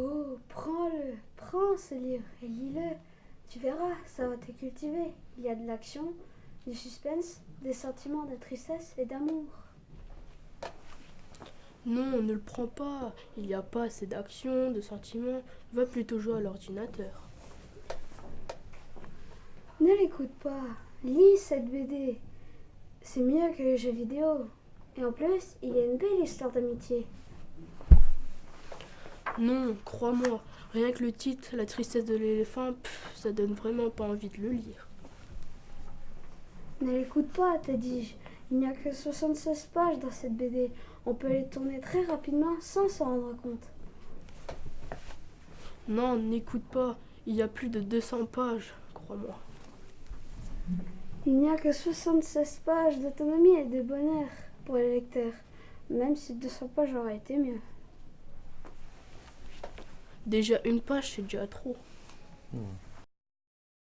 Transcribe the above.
Oh, prends-le, prends ce livre et lis-le. Tu verras, ça va te cultiver. Il y a de l'action, du suspense, des sentiments de tristesse et d'amour. Non, ne le prends pas. Il n'y a pas assez d'action, de sentiments. Va plutôt jouer à l'ordinateur. Ne l'écoute pas. Lis cette BD. C'est mieux que les jeux vidéo. Et en plus, il y a une belle histoire d'amitié. Non, crois-moi, rien que le titre, La tristesse de l'éléphant, ça donne vraiment pas envie de le lire. Ne l'écoute pas, te dis-je. Il n'y a que 76 pages dans cette BD. On peut les tourner très rapidement sans s'en rendre compte. Non, n'écoute pas, il y a plus de 200 pages, crois-moi. Il n'y a que 76 pages d'autonomie et de bonheur pour les lecteurs, même si 200 pages auraient été mieux. Déjà une page, c'est déjà trop. Hmm.